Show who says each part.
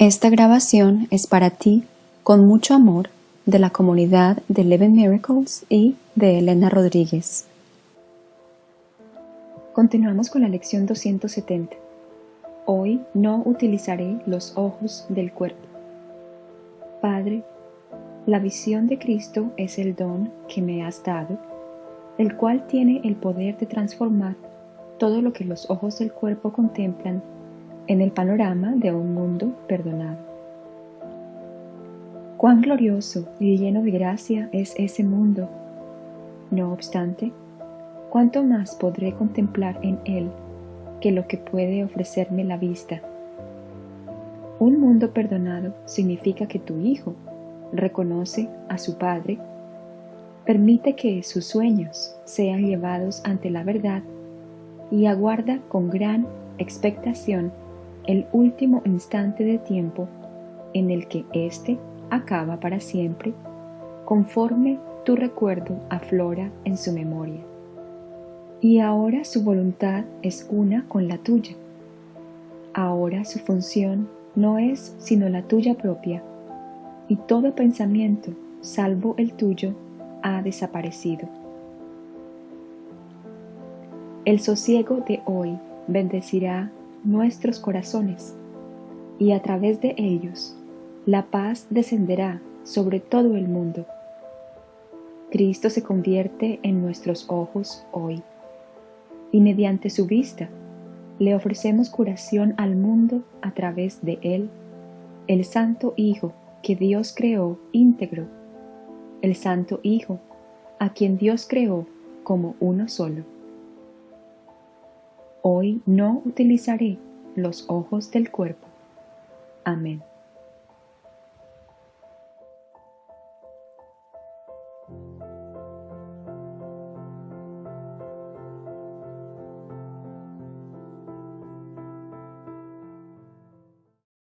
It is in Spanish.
Speaker 1: Esta grabación es para ti, con mucho amor, de la comunidad de Eleven Miracles y de Elena Rodríguez. Continuamos con la lección 270. Hoy no utilizaré los ojos del cuerpo. Padre, la visión de Cristo es el don que me has dado, el cual tiene el poder de transformar todo lo que los ojos del cuerpo contemplan en el panorama de un mundo perdonado. Cuán glorioso y lleno de gracia es ese mundo. No obstante, cuánto más podré contemplar en él que lo que puede ofrecerme la vista. Un mundo perdonado significa que tu hijo reconoce a su padre, permite que sus sueños sean llevados ante la verdad y aguarda con gran expectación el último instante de tiempo en el que éste acaba para siempre, conforme tu recuerdo aflora en su memoria. Y ahora su voluntad es una con la tuya. Ahora su función no es sino la tuya propia, y todo pensamiento, salvo el tuyo, ha desaparecido. El sosiego de hoy bendecirá nuestros corazones, y a través de ellos la paz descenderá sobre todo el mundo. Cristo se convierte en nuestros ojos hoy, y mediante su vista le ofrecemos curación al mundo a través de Él, el Santo Hijo que Dios creó íntegro, el Santo Hijo a quien Dios creó como uno solo. Hoy no utilizaré los ojos del cuerpo. Amén.